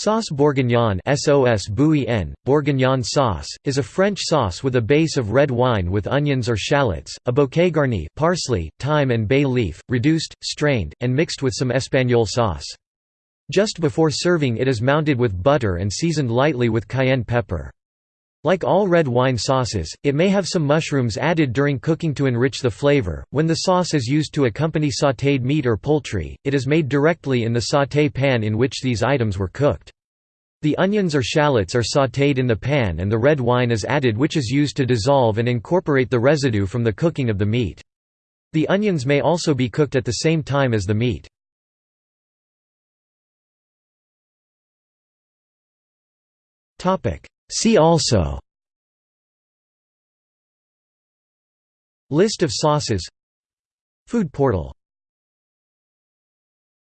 Sauce bourguignon SOS Bourguignon, bourguignon sauce, is a French sauce with a base of red wine with onions or shallots, a bouquet garni parsley, thyme and bay leaf, reduced, strained, and mixed with some espagnole sauce. Just before serving it is mounted with butter and seasoned lightly with cayenne pepper. Like all red wine sauces, it may have some mushrooms added during cooking to enrich the flavor. When the sauce is used to accompany sautéed meat or poultry, it is made directly in the sauté pan in which these items were cooked. The onions or shallots are sautéed in the pan and the red wine is added which is used to dissolve and incorporate the residue from the cooking of the meat. The onions may also be cooked at the same time as the meat. See also List of sauces Food portal